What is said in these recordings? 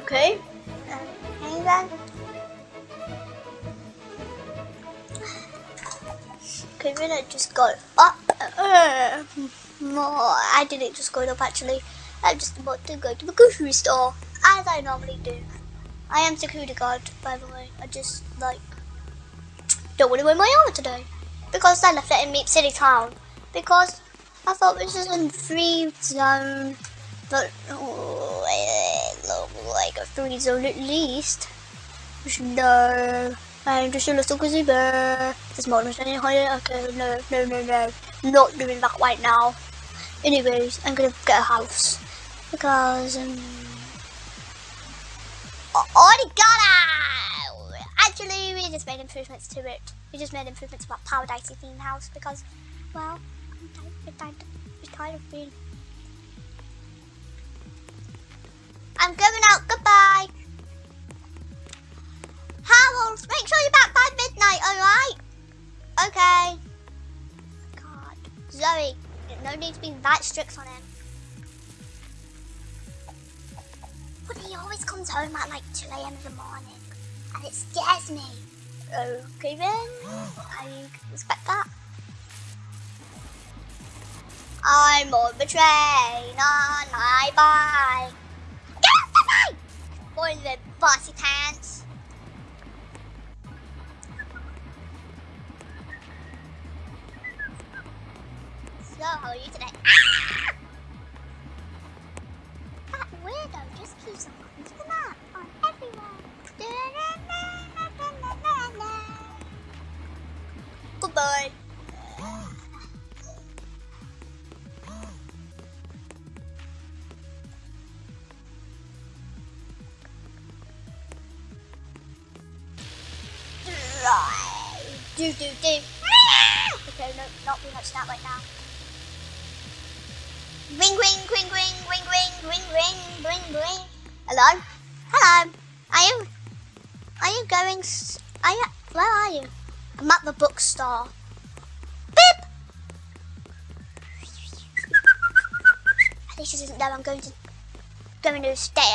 Okay. Okay then. Okay, then I just go up. Uh, more. I didn't just go up actually. I'm just about to go to the grocery store, as I normally do. I am security guard, by the way. I just, like, don't want to wear my armor today. Because I left it in Meep City Town. Because I thought this was a free zone. But, oh, it like a free zone at least. No. I'm just a little. There's more than any higher. Okay, no, no, no, no. Not doing that right now. Anyways, I'm gonna get a house. Because, um... I already got it! Actually, we just made improvements to it. We just made improvements to our Paradise themed house because, well, I'm tired, I'm tired of being... I'm going no need to be that strict on him. But he always comes home at like 2 a.m. in the morning. And it scares me. Okay then. I respect that. I'm on the train on my bike. Get off the bike! Boy, the bossy pants. So, how are you today? Ah! That weirdo just keeps on the map on everyone. Goodbye. Do do do. Okay, no, not too much that right now. Ring ring ring ring ring ring ring ring ring ring. Hello? Hello. Are you are you going are you where are you? I'm at the bookstore. Beep! At least she doesn't know I'm going to going to stay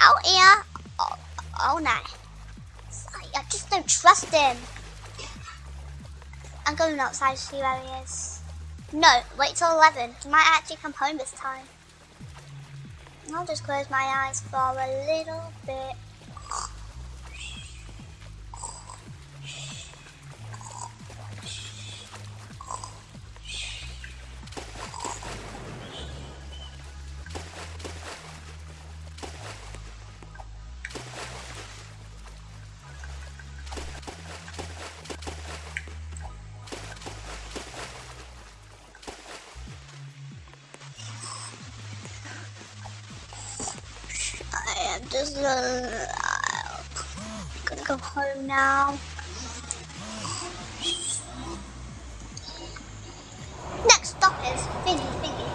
out here all, all night. I just don't trust him. I'm going outside to see where he is. No, wait till 11. He might actually come home this time. I'll just close my eyes for a little bit. Just uh, gonna go home now. Next stop is Fingy Fingy.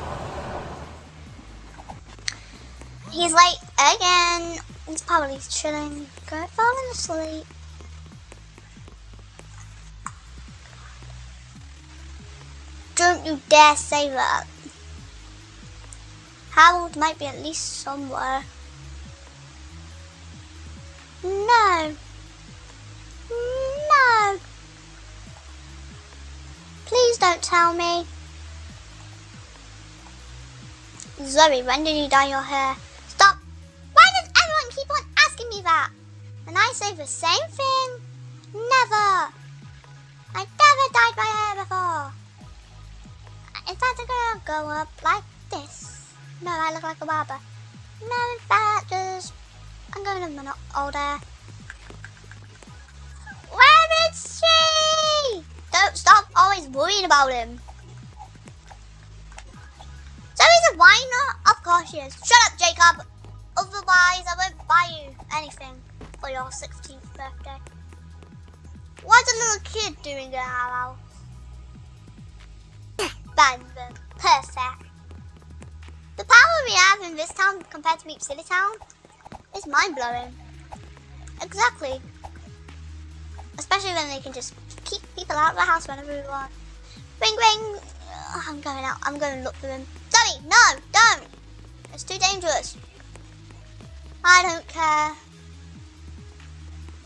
He's late again. He's probably chilling, going falling asleep. Don't you dare say that. Harold might be at least somewhere. Tell me. Zoe, when did you dye your hair? Stop. Why does everyone keep on asking me that? And I say the same thing. Never. I never dyed my hair before. In fact, I'm gonna go up like this. No, I look like a barber. No, in fact, just I'm going to my old hair. Where is she? Don't stop always worrying about him. So he's a whiner? Of course he is. Shut up, Jacob. Otherwise, I won't buy you anything for your 16th birthday. What's a little kid doing in our house? Them. Perfect. The power we have in this town compared to Meep City Town is mind-blowing. Exactly. Especially when they can just keep people out of the house whenever we want. Ring ring! I'm going out. I'm going to look for them. Zoe, no, don't! It's too dangerous. I don't care.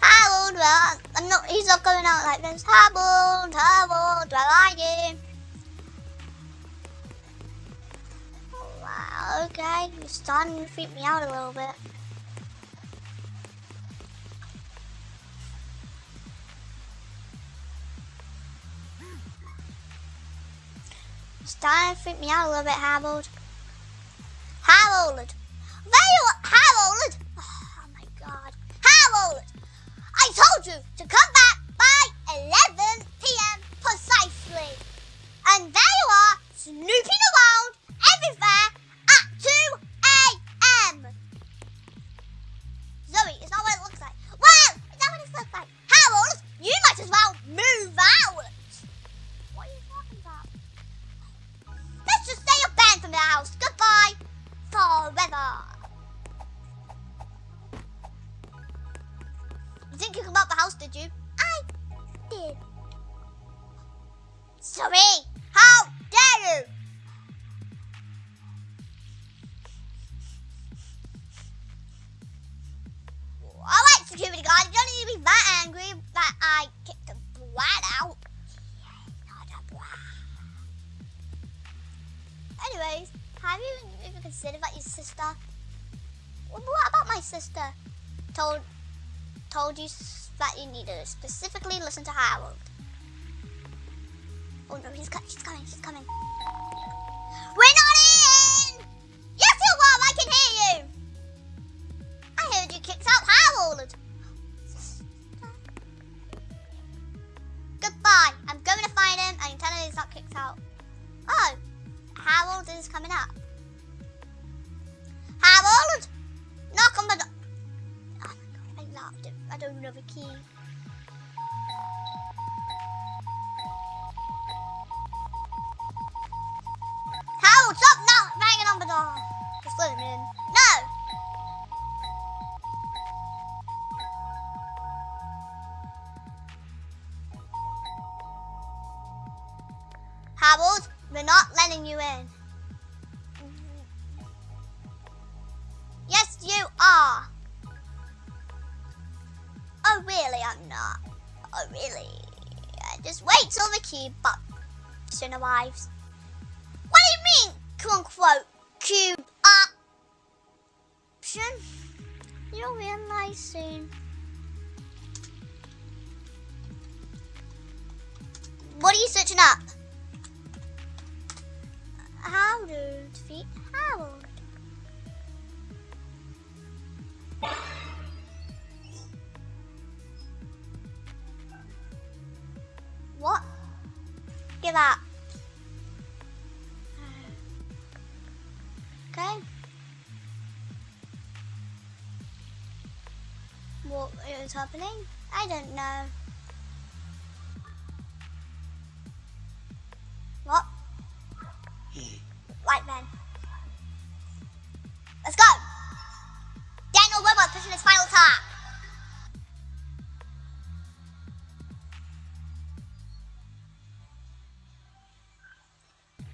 Harold, well, I'm not, he's not going out like this. Harold, Harold, where are you? Oh, wow, okay, you're starting to freak me out a little bit. Starting to freak me out a little bit, Harold. Harold! There you are, Harold! Oh my god. Harold! I told you to come back by 11 p.m. precisely. And there you are, snooping around everywhere at 2 a.m. Zoe, it's not what it looks like. Well, it's not what it looks like. Harold, you might as well move I kicked a brat out. Anyways, have you even considered that your sister? What about my sister? Told told you that you need to specifically listen to Harold. Oh no, he's co- she's coming, she's coming. We're coming up. Harold! Knock on the door. Oh my god, I locked it. I don't know the key. Harold, stop now banging on the door. Just let him in. No! Harold, we're not letting you in. Oh, really? I'm not. Oh, really? Uh, just wait till the cube option arrives. What do you mean, quote unquote, cube option? You'll realize soon. What are you searching up? How to defeat Harold. Give up. Okay. What is happening? I don't know.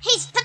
He's preparing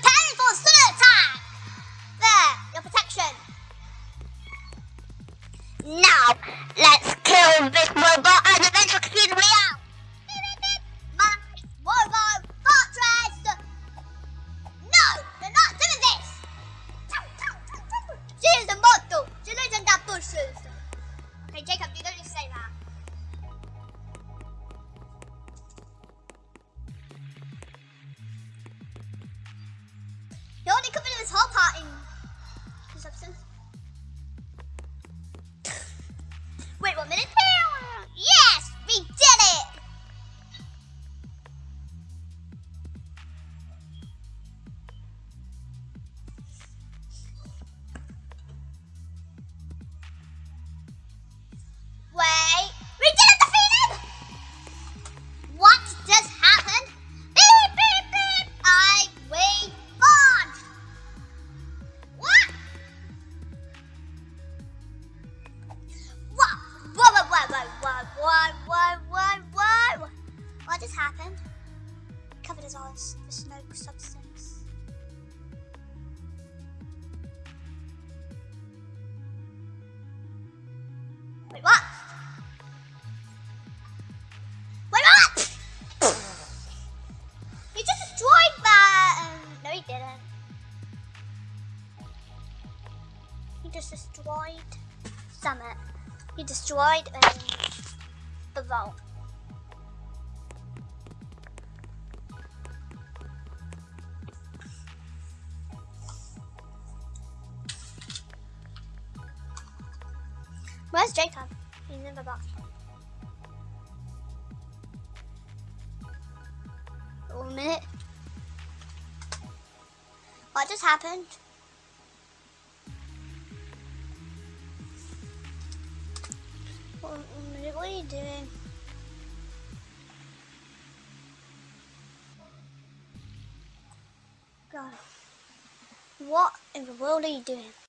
He destroyed the vault. Where's Jacob? He's in the box. One minute. What just happened? What are you doing? God. What in the world are you doing?